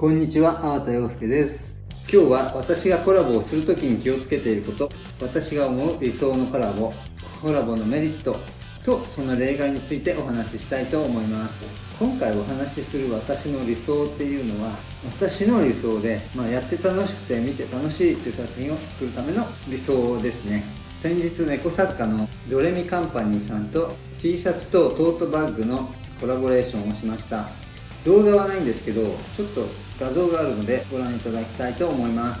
こんにちは、粟田洋介です。今日は私がコラボをするときに気をつけていること、私が思う理想のコラボ、コラボのメリットとその例外についてお話ししたいと思います。今回お話しする私の理想っていうのは、私の理想で、まあ、やって楽しくて見て楽しいという作品を作るための理想ですね。先日猫作家のドレミカンパニーさんと T シャツとトートバッグのコラボレーションをしました動画はないんですけどちょっと画像があるのでご覧いただきたいと思います。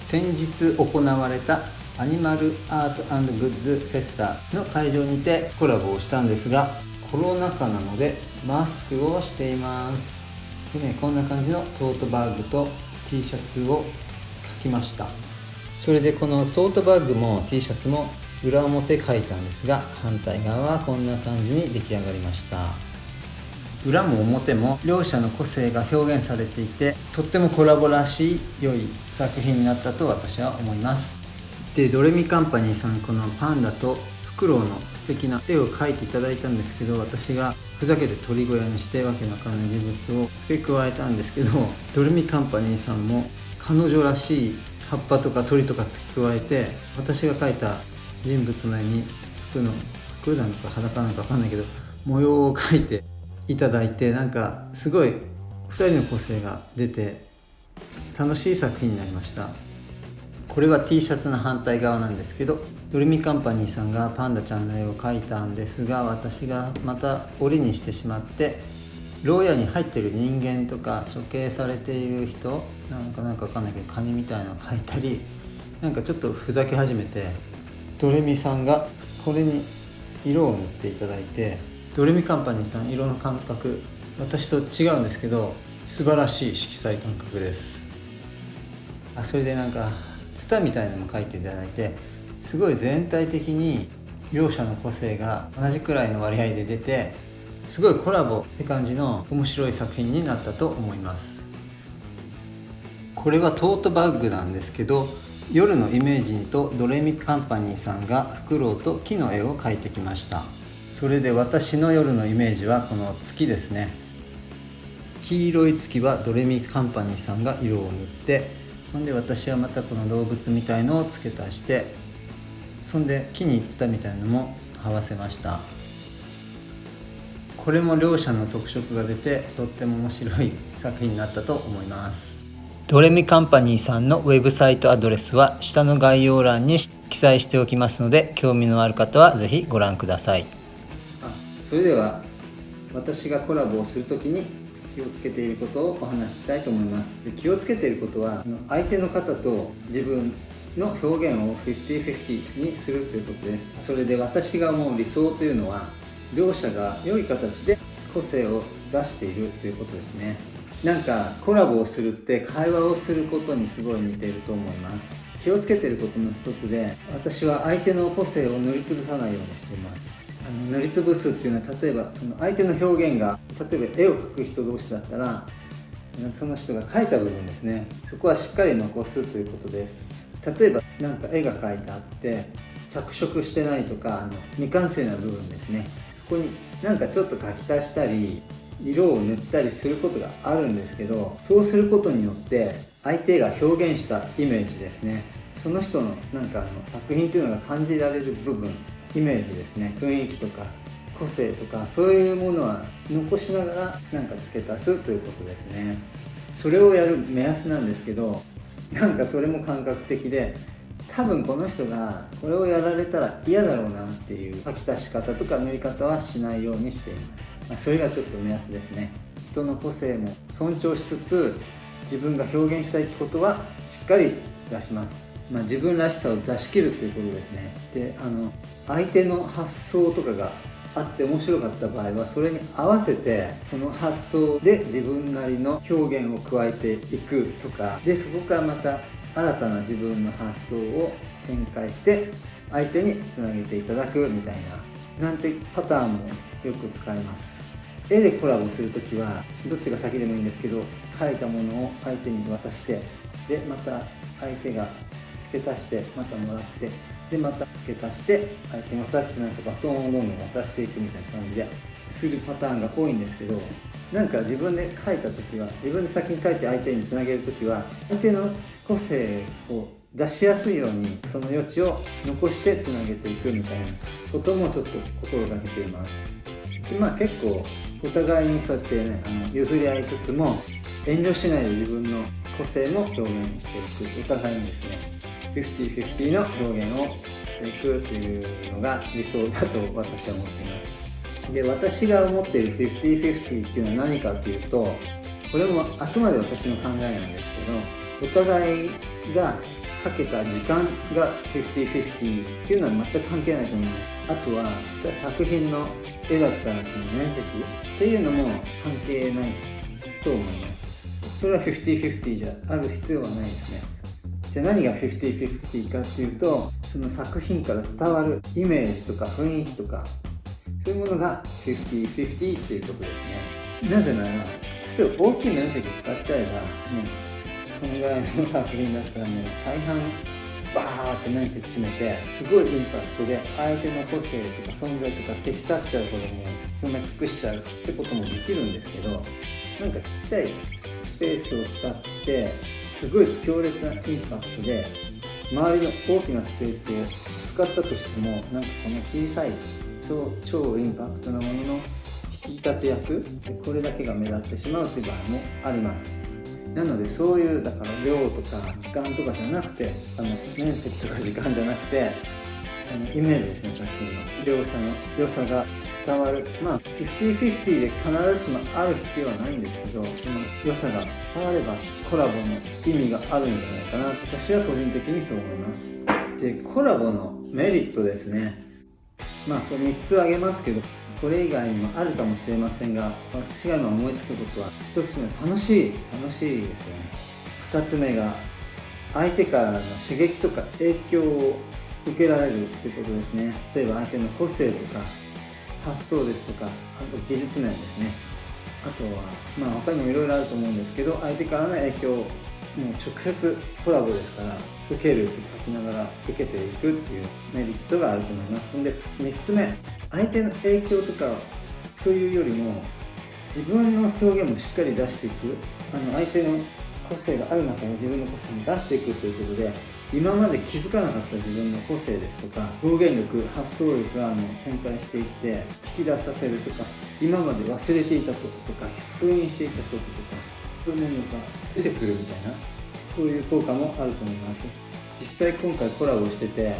先日行われたアニマルアートグッズフェスタの会場にてコラボをしたんですがコロナ禍なのでマスクをしています。で、ね、こんな感じのトートバッグと T シャツを描きました。それでこのトートバッグも T シャツも裏表書いたんですが反対側はこんな感じに出来上がりました。裏も表も両者の個性が表現されていてとってもコラボらしい良い作品になったと私は思います。でドレミカンパニーさんこのパンダとフクロウの素敵な絵を描いていただいたんですけど私がふざけて鳥小屋にしてわけのわからない人物を付け加えたんですけどドレミカンパニーさんも彼女らしい葉っぱとか鳥とか付け加えて私が描いた人物の絵に服の服なのか裸なのか分かんないけど模様を描いていただいてなんかすごい2人の個性が出て楽しい作品になりました。これは T シャツの反対側なんですけどドレミカンパニーさんがパンダちゃんの絵を描いたんですが私がまた折にしてしまって牢屋に入ってる人間とか処刑されている人なんかなんかわかんないけどカニみたいなの描いたりなんかちょっとふざけ始めてドレミさんがこれに色を塗っていただいてドレミカンパニーさん色の感覚私と違うんですけど素晴らしい色彩感覚です。あそれでなんかツタみたいなのも描いていただいてすごい全体的に両者の個性が同じくらいの割合で出てすごいコラボって感じの面白い作品になったと思います。これはトートバッグなんですけど夜のイメージにとドレミカンパニーさんがフクロウと木の絵を描いてきました。それで私の夜のイメージはこの月ですね。黄色い月はドレミカンパニーさんが色を塗ってそんで私はまたこの動物みたいのを付け足してそんで木にツタみたいのも這わせました。これも両者の特色が出てとっても面白い作品になったと思います。ドレミカンパニーさんのウェブサイトアドレスは下の概要欄に記載しておきますので興味のある方は是非ご覧ください。それでは私がコラボをするときに気をつけていることをお話ししたいと思います。気をつけていることは相手の方と自分の表現を50-50にするということです。それで私が思う理想というのは両者が良い形で個性を出しているということですね。なんかコラボをするって会話をすることにすごい似ていると思います。気をつけていることの一つで私は相手の個性を塗りつぶさないようにしています。あの塗りつぶすっていうのは例えばその相手の表現が例えば絵を描く人同士だったらその人が描いた部分ですね。そこはしっかり残すということです。例えば何か絵が描いてあって着色してないとかあの未完成な部分ですね。そこになんかちょっと書き足したり色を塗ったりすることがあるんですけどそうすることによって相手が表現したイメージですね。その人のなんかあの作品っていうのが感じられる部分イメージですね。雰囲気とか個性とかそういうものは残しながらなんか付け足すということですね。それをやる目安なんですけどなんかそれも感覚的で多分この人がこれをやられたら嫌だろうなっていう書き足し方とか塗り方はしないようにしています、まあ、それがちょっと目安ですね。人の個性も尊重しつつ自分が表現したいってことはしっかり出します。まあ、自分らしさを出し切るということですね。であの相手の発想とかがあって面白かった場合はそれに合わせてその発想で自分なりの表現を加えていくとか。でそこからまた新たな自分の発想を展開して相手につなげていただくみたいななんてパターンもよく使います。絵でコラボするときはどっちが先でもいいんですけど描いたものを相手に渡してでまた相手が付け足してまたもらってでまた付け足して相手に渡してなんかバトンをどんどん渡していくみたいな感じでするパターンが多いんですけどなんか自分で書いた時は自分で先に書いて相手につなげる時は相手の個性を出しやすいようにその余地を残してつなげていくみたいなこともちょっと心がけています。でまあ結構お互いにそうやってねあの譲り合いつつも遠慮しないで自分の個性も表現していくお互いにですね50-50の表現をしていくというのが理想だと私は思っています。で私が思っている50-50っていうのは何かっていうとこれもあくまで私の考えなんですけどお互いがかけた時間が50-50っていうのは全く関係ないと思います。あとは作品の絵だったらその面積っていうのも関係ないと思います。それは50-50じゃある必要はないですね。じゃあ何が50-50かっていうとその作品から伝わるイメージとか雰囲気とかそういうものが50-50っていうことですね。なぜならちょっと大きい面積使っちゃえばもうこのぐらいの作品だったらね大半バーって面積占めてすごいインパクトで相手の個性とか存在とか消し去っちゃうことも埋め尽くしちゃうってこともできるんですけどなんかちっちゃいスペースを使ってすごい強烈なインパクトで周りの大きなスペースを使ったとしてもなんかこの小さい超超インパクトなものの引き立て役これだけが目立ってしまうという場合もあります。なのでそういうだから量とか時間とかじゃなくてあの面積とか時間じゃなくてそのイメージですね作品の。良さの良さが伝わる。まあ50-50で必ずしもある必要はないんですけどその良さが伝わればコラボの意味があるんじゃないかな私は個人的にそう思います。でコラボのメリットですね。まあこれ3つ挙げますけどこれ以外にもあるかもしれませんが私が今思いつくことは1つ目楽しい。楽しいですよね。2つ目が相手からの刺激とか影響を受けられるってことですね。例えば相手の個性とか発想ですとかあと技術面ですね。あとはまあ他にもいろいろあると思うんですけど相手からの影響もう直接コラボですから受けるって書きながら受けていくっていうメリットがあると思います。んで3つ目相手の影響とかというよりも自分の表現もしっかり出していく。あの相手の個性がある中で自分の個性に出していくということで今まで気づかなかった自分の個性ですとか表現力発想力があの展開していって引き出させるとか今まで忘れていたこととか封印していたこととかそういうものが出てくるみたいなそういう効果もあると思います。実際今回コラボしてて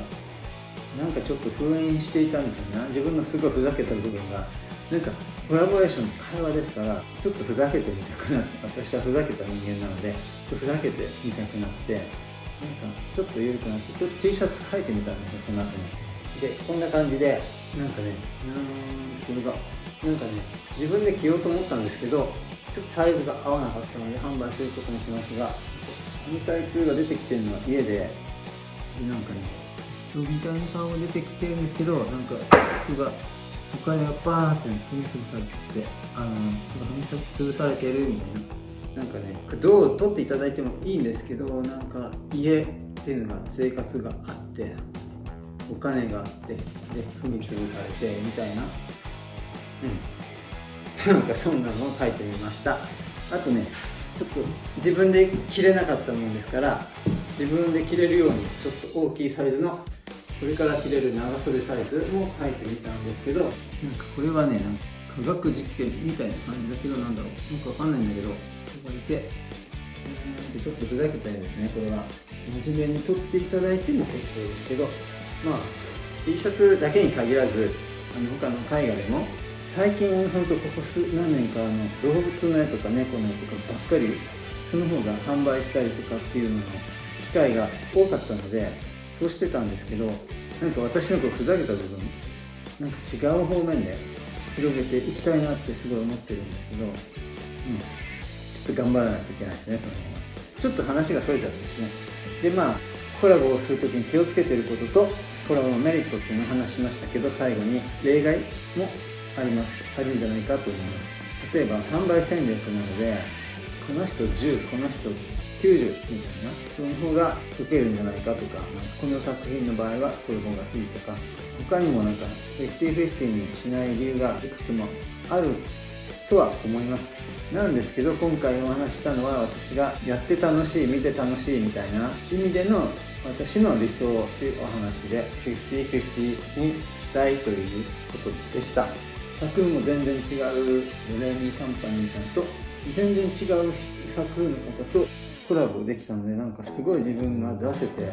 なんかちょっと封印していたみたいな自分のすごいふざけた部分がなんかコラボレーションの会話ですからちょっとふざけてみたくなって私はふざけた人間なのでふざけてみたくなってちょっと緩くなってちょっと T シャツ書いてみたんですよその後に。でこんな感じでなんかねうんこれがなんかね自分で着ようと思ったんですけどちょっとサイズが合わなかったので販売することにしますが反対痛が出てきてるのは家でなんかね人みたいな顔が出てきてるんですけどなんか服がお金がバーって踏み潰されてあの踏み潰されてるみたいな。なんかねどう取っていただいてもいいんですけどなんか家っていうのが生活があってお金があってで踏み潰されてみたいな。うん。なんかそんなのを書いてみました。あとねちょっと自分で着れなかったもんですから自分で着れるようにちょっと大きいサイズのこれから着れる長袖サイズも書いてみたんですけどなんかこれはねなんか科学実験みたいな感じだけどなんだろう。よくわかんないんだけどここにいてちょっとふざけたいですねこれは。真面目に撮っていただいても結構ですけどまあ T シャツだけに限らずあの他の絵画でも最近本当ここ数何年かあの動物の絵とか猫の絵とかばっかりその方が販売したりとかっていうのの機会が多かったのでそうしてたんですけどなんか私のこうふざけた部分なんか違う方面で広げていきたいなってすごい思ってるんですけど、うん、と頑張らないといけないですねその辺は。ちょっと話がそれちゃってですね。でまあコラボをするときに気をつけてることとコラボのメリットっていうのを話しましたけど最後に例外もあります。あるんじゃないかと思います。例えば販売戦略なのでこの人10この人90みたいなその方が受けるんじゃないかとかこの作品の場合はそういう方がいいとか他にもなんか50-50にしない理由がいくつもあるとは思います。なんですけど今回お話したのは私がやって楽しい見て楽しいみたいな意味での私の理想というお話で50-50にしたいということでした。作風も全然違うドレミーカンパニーさんと全然違う作風の方とコラボできたのでなんかすごい自分が出せて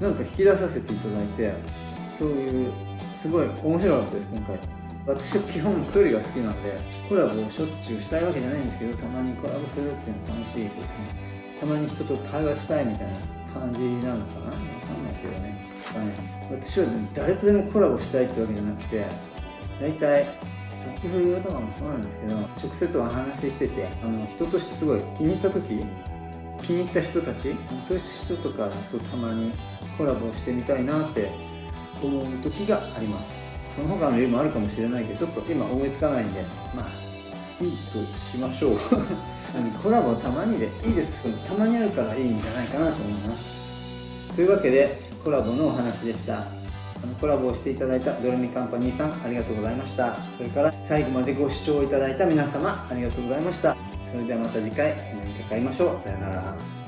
なんか引き出させていただいてそういうすごい面白かったです今回。私は基本一人が好きなんでコラボをしょっちゅうしたいわけじゃないんですけどたまにコラボするっていうの楽しいですね。たまに人と会話したいみたいな感じなのかな？わかんないけどね。私は誰とでもコラボしたいってわけじゃなくて大体先ほどとかもそうなんですけど直接お話ししててあの人としてすごい気に入った時気に入った人たちそういう人とかとたまにコラボしてみたいなって思う時があります。その他の理由もあるかもしれないけどちょっと今思いつかないんでまあいいとしましょう。コラボたまにでいいです。たまにあるからいいんじゃないかなと思います。というわけでコラボのお話でした。あのコラボをしていただいたドルミカンパニーさんありがとうございました。それから最後までご視聴いただいた皆様ありがとうございました。それではまた次回お目にかかりましょう。さよなら